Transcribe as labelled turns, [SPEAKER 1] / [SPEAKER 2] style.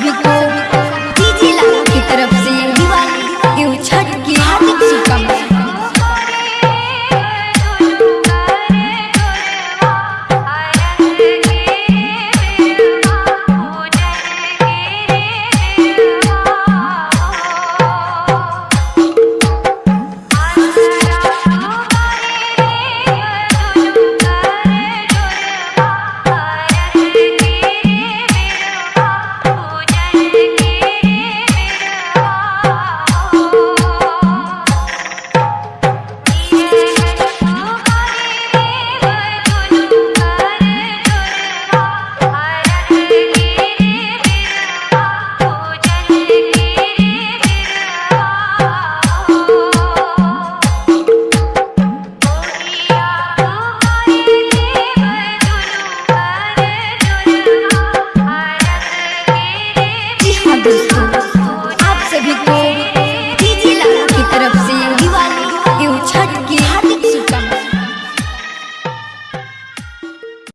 [SPEAKER 1] Medical Thank you.